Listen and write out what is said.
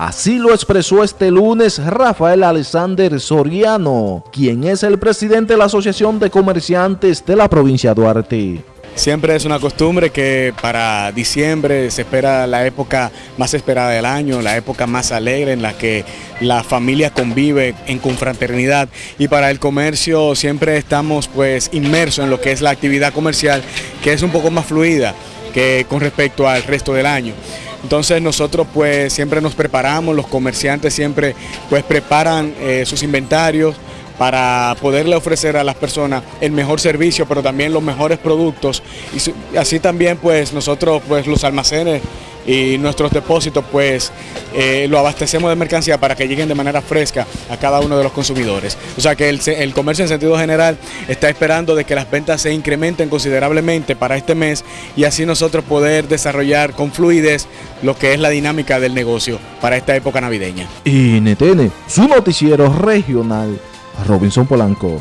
Así lo expresó este lunes Rafael Alexander Soriano, quien es el presidente de la Asociación de Comerciantes de la provincia de Duarte. Siempre es una costumbre que para diciembre se espera la época más esperada del año, la época más alegre en la que la familia convive en confraternidad y para el comercio siempre estamos pues inmersos en lo que es la actividad comercial que es un poco más fluida que con respecto al resto del año. Entonces nosotros pues siempre nos preparamos, los comerciantes siempre pues preparan eh, sus inventarios, para poderle ofrecer a las personas el mejor servicio, pero también los mejores productos. Y así también pues nosotros pues los almacenes y nuestros depósitos pues eh, lo abastecemos de mercancía para que lleguen de manera fresca a cada uno de los consumidores. O sea que el, comercio en sentido general está esperando de que las ventas se incrementen considerablemente para este mes y así nosotros poder desarrollar con fluidez lo que es la dinámica del negocio para esta época navideña. Y NTN, su noticiero regional Robinson Polanco.